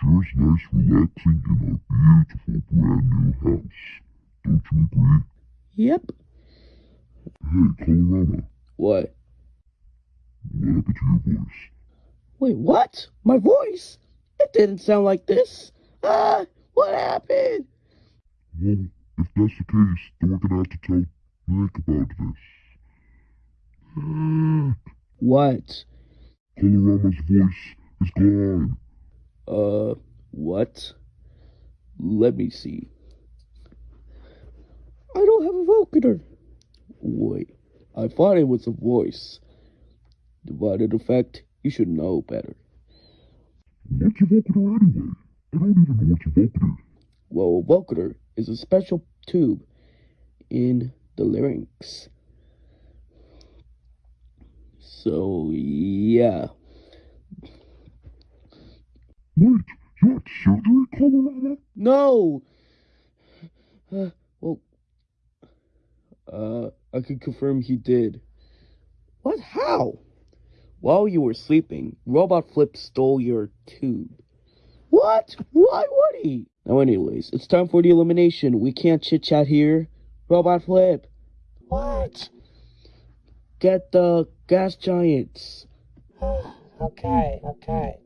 Sure is nice relaxing in our beautiful brand new house. Don't you agree? Yep. Hey, Colorama, What? what happened to your voice? Wait, what? My voice? It didn't sound like this. Ah, what happened? Well, if that's the case, then we're gonna have to tell Nick about this. Nick, What? Colorama's voice is gone. Uh, what? Let me see. I don't have a vocator. Wait, I thought it was a voice. Divided effect, you should know better. What's your vocator anyway? I don't even know what's your vocator. Well, a vocator is a special tube in the larynx. So, yeah. Wait, you had surgery, Colorama? No! Uh, well, uh, I can confirm he did. What? How? While you were sleeping, Robot Flip stole your tube. What? Why would he? Now, anyways, it's time for the elimination. We can't chit chat here. Robot Flip. What? Get the gas giants. okay, okay.